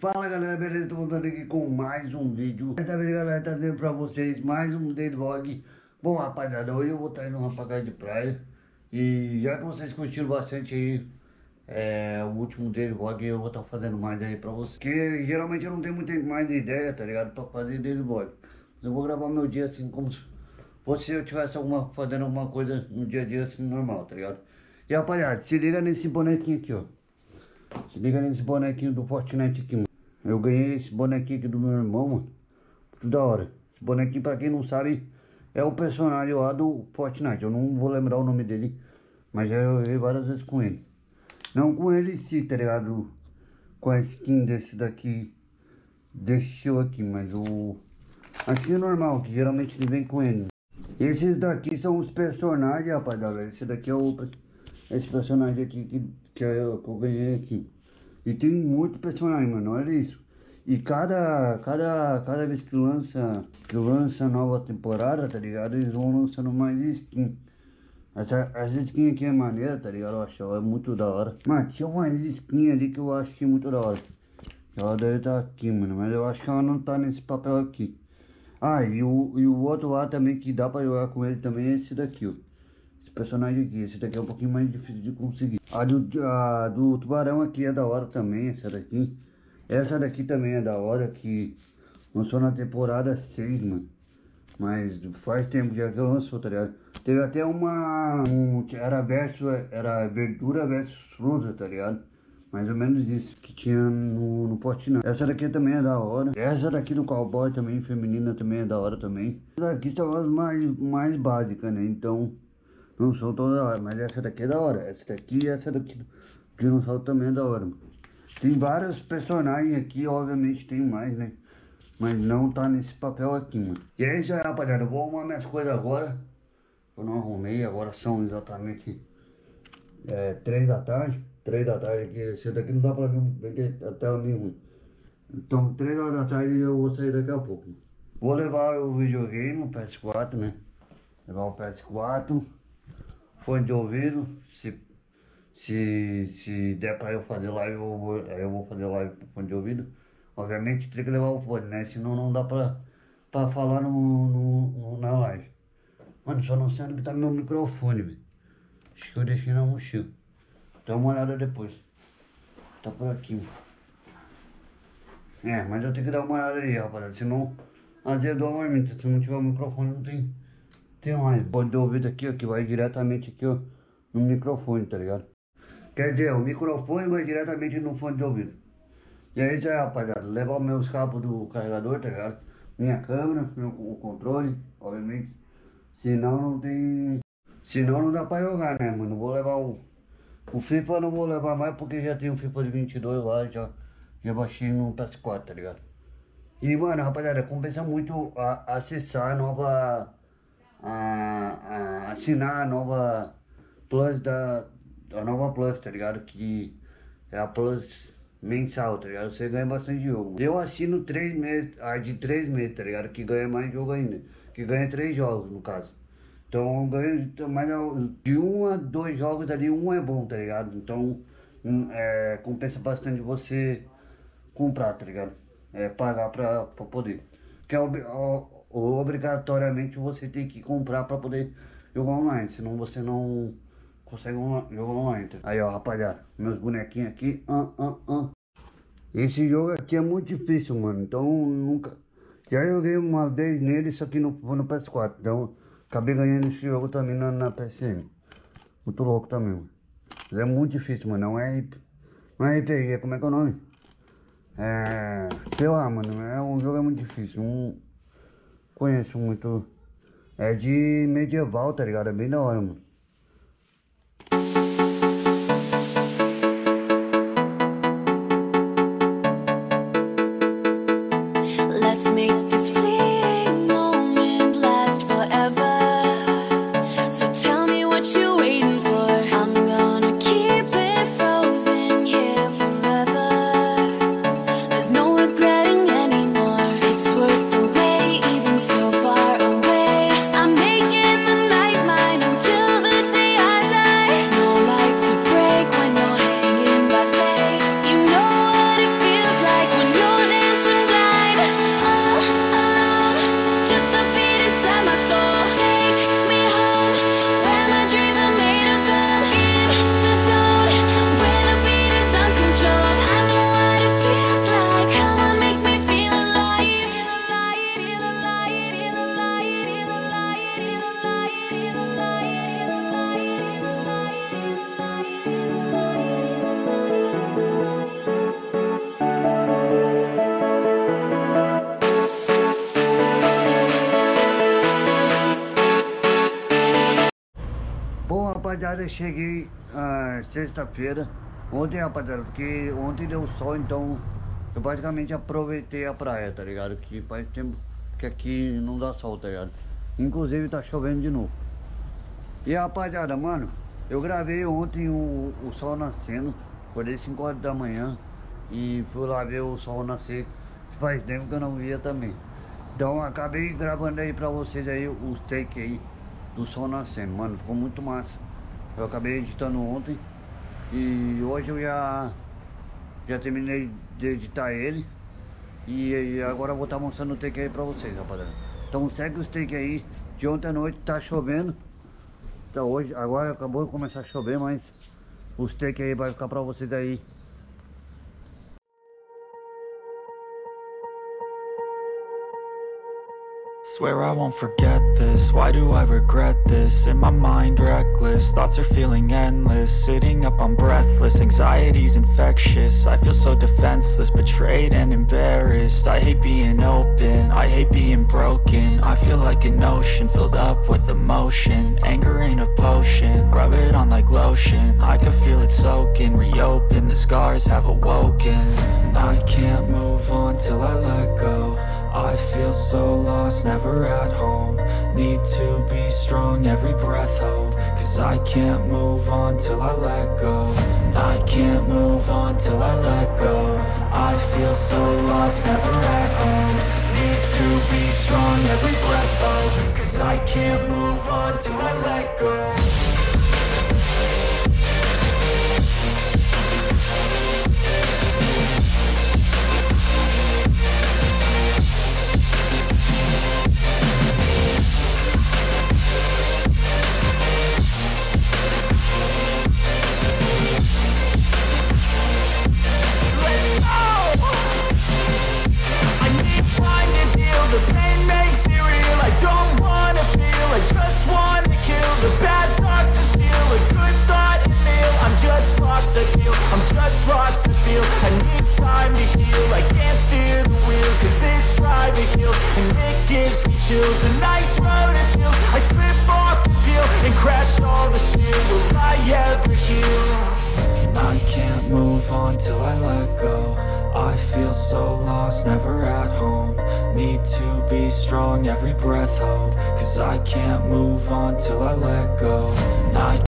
Fala galera, beleza? Tô voltando aqui com mais um vídeo Dessa vez galera, trazendo pra vocês mais um day vlog Bom rapaziada, hoje eu vou estar indo numa pagada de praia E já que vocês curtiram bastante aí é, O último day vlog eu vou estar fazendo mais aí pra vocês Porque geralmente eu não tenho muita mais ideia, tá ligado? Pra fazer day vlog Eu vou gravar meu dia assim como se fosse eu tivesse alguma, fazendo alguma coisa no dia a dia assim normal, tá ligado? E rapaziada, se liga nesse bonequinho aqui ó se liga nesse bonequinho do Fortnite aqui, mano. Eu ganhei esse bonequinho aqui do meu irmão, mano. Muito da hora. Esse bonequinho, pra quem não sabe, é o personagem lá do Fortnite. Eu não vou lembrar o nome dele, mas já joguei várias vezes com ele. Não com ele sim, tá ligado? Com a skin desse daqui, desse show aqui, mas o... A skin normal, que geralmente ele vem com ele. Esses daqui são os personagens, rapaziada. Esse daqui é o... Esse personagem aqui que que que eu ganhei aqui. E tem muito personagem, mano, olha isso. E cada, cada, cada vez que lança, que lança nova temporada, tá ligado? Eles vão lançando mais skin. Essa, essa skin aqui é maneira, tá ligado? Eu acho, é muito da hora. Mano, tinha uma skin ali que eu acho que é muito da hora. Ela deve estar tá aqui, mano, mas eu acho que ela não tá nesse papel aqui. Ah, e o, e o outro lá também que dá pra jogar com ele também é esse daqui, ó esse personagem aqui. Esse daqui é um pouquinho mais difícil de conseguir. A do, a do tubarão aqui é da hora também, essa daqui. Essa daqui também é da hora, que lançou na temporada 6, mano. Mas faz tempo já que eu lançou, tá ligado? Teve até uma... Um, era verso, era verdura versus fruta, tá ligado? Mais ou menos isso que tinha no, no Fortnite. Essa daqui também é da hora. Essa daqui do cowboy também, feminina, também é da hora também. Essa daqui são as mais, mais básicas, né? Então, não são tão da hora, mas essa daqui é da hora. Essa daqui e essa daqui não são também é da hora. Tem vários personagens aqui, obviamente tem mais, né? Mas não tá nesse papel aqui, mano. E é isso aí, rapaziada. Eu vou arrumar minhas coisas agora. Eu não arrumei, agora são exatamente é, 3 da tarde. 3 da tarde aqui. Esse daqui não dá pra ver, até o ruim. Então, 3 horas da tarde eu vou sair daqui a pouco. Vou levar o videogame, o PS4, né? Levar o PS4 fone de ouvido, se, se, se der pra eu fazer live, eu vou, eu vou fazer live com fone de ouvido. Obviamente tem que levar o fone, né? Senão não dá pra, pra falar no, no, no na live. Mano, só não sei onde tá meu microfone, velho. Acho que eu deixei na mochila. Dá uma olhada depois. Tá por aqui, mano. É, mas eu tenho que dar uma olhada aí, rapaziada. Senão azedou a marmita. Se não tiver o microfone, não tem tem mais fone de ouvido aqui, ó, que vai diretamente aqui, ó, no microfone, tá ligado? Quer dizer, o microfone vai diretamente no fone de ouvido. E aí já, rapaziada, levar meus cabos do carregador, tá ligado? Minha câmera, o controle, obviamente. Senão não tem... Senão não dá pra jogar, né, mano? Vou levar o... O FIFA não vou levar mais porque já tem o FIFA de 22 lá, já, já baixei no PS4, tá ligado? E, mano, rapaziada, compensa muito a, acessar a nova a, a assinar a nova Plus da. A nova Plus, tá ligado? Que é a Plus mensal, tá ligado? Você ganha bastante jogo. Eu assino três meses, a de três meses, tá ligado? Que ganha mais jogo ainda. Que ganha três jogos, no caso. Então eu ganho mais de um a dois jogos ali, um é bom, tá ligado? Então um, é, compensa bastante você comprar, tá ligado? É, pagar pra, pra poder. Que é o, obrigatoriamente você tem que comprar para poder jogar online, senão você não consegue jogar online. Aí ó, rapaziada, meus bonequinhos aqui, ah, ah, ah. Esse jogo aqui é muito difícil, mano, então nunca... Já joguei uma vez nele, isso aqui no, no PS4, então acabei ganhando esse jogo também na, na PSN. Muito louco também, mano. Mas é muito difícil, mano, não é... Não é RPG, como é que é o nome? É... Sei lá, mano, é um jogo é muito difícil, um conheço muito. É de medieval, tá ligado? É bem da hora, mano. Verdade eu cheguei ah, sexta-feira, ontem rapaziada, porque ontem deu sol, então eu basicamente aproveitei a praia, tá ligado? Que faz tempo que aqui não dá sol, tá ligado? Inclusive tá chovendo de novo. E rapaziada, mano, eu gravei ontem o, o sol nascendo, acordei 5 horas da manhã e fui lá ver o sol nascer, faz tempo que eu não via também. Então acabei gravando aí pra vocês aí os take aí do sol nascendo, mano, ficou muito massa. Eu acabei editando ontem e hoje eu já, já terminei de editar ele e, e agora eu vou estar tá mostrando o take aí pra vocês, rapaziada. Então segue os take aí, de ontem à noite tá chovendo, então hoje, agora acabou de começar a chover, mas os take aí vai ficar pra vocês aí Swear I won't forget this, why do I regret this? In my mind reckless, thoughts are feeling endless. Sitting up I'm breathless, anxiety's infectious. I feel so defenseless, betrayed and embarrassed. I hate being open, I hate being broken. I feel like an ocean, filled up with emotion. Anger ain't a potion, rub it on like lotion. I can feel it soaking, reopen, the scars have awoken. I can't move on till I let go I feel so lost, never at home. Need to be strong, every breath hold. Cause I can't move on till I let go. I can't move on till I let go. I feel so lost, never at home. Need to be strong, every breath hold. Cause I can't move on till I let go chills. A nice road it feels. I slip off the peel And crash all the steel. Will I ever heal? I can't move on till I let go. I feel so lost, never at home. Need to be strong, every breath hold. Cause I can't move on till I let go. I